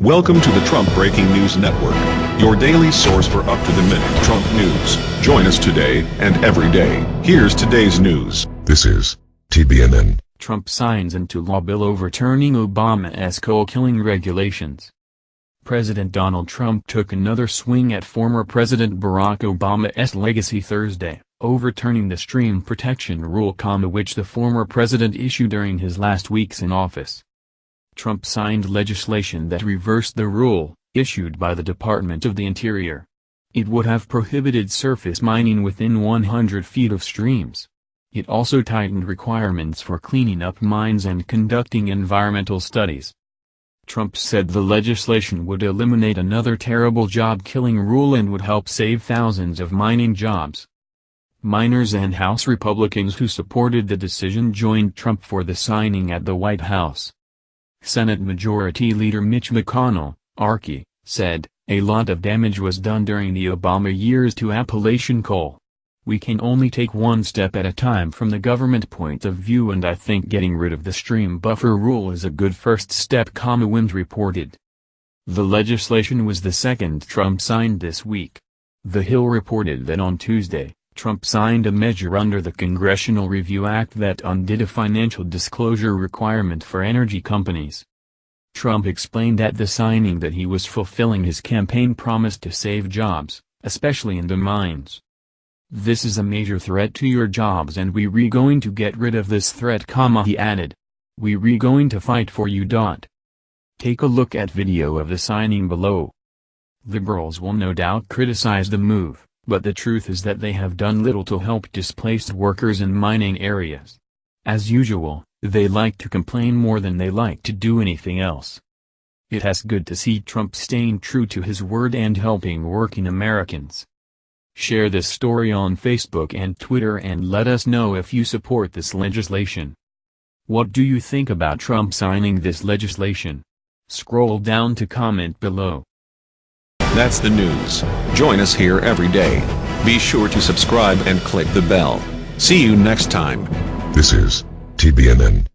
Welcome to the Trump Breaking News Network, your daily source for up-to-the-minute Trump news. Join us today and every day. Here's today's news. This is TBNN. Trump signs into law bill overturning Obama's coal-killing regulations. President Donald Trump took another swing at former President Barack Obama's legacy Thursday, overturning the stream protection rule which the former president issued during his last weeks in office. Trump signed legislation that reversed the rule, issued by the Department of the Interior. It would have prohibited surface mining within 100 feet of streams. It also tightened requirements for cleaning up mines and conducting environmental studies. Trump said the legislation would eliminate another terrible job-killing rule and would help save thousands of mining jobs. Miners and House Republicans who supported the decision joined Trump for the signing at the White House. Senate Majority Leader Mitch McConnell, Archie, said, a lot of damage was done during the Obama years to Appalachian coal. We can only take one step at a time from the government point of view and I think getting rid of the stream buffer rule is a good first step, Wind reported. The legislation was the second Trump signed this week. The Hill reported that on Tuesday, Trump signed a measure under the Congressional Review Act that undid a financial disclosure requirement for energy companies. Trump explained at the signing that he was fulfilling his campaign promise to save jobs, especially in the mines. This is a major threat to your jobs and we re going to get rid of this threat, he added. We re going to fight for you. Take a look at video of the signing below. Liberals will no doubt criticize the move but the truth is that they have done little to help displaced workers in mining areas. As usual, they like to complain more than they like to do anything else. It has good to see Trump staying true to his word and helping working Americans. Share this story on Facebook and Twitter and let us know if you support this legislation. What do you think about Trump signing this legislation? Scroll down to comment below. That's the news. Join us here every day. Be sure to subscribe and click the bell. See you next time. This is TBNN.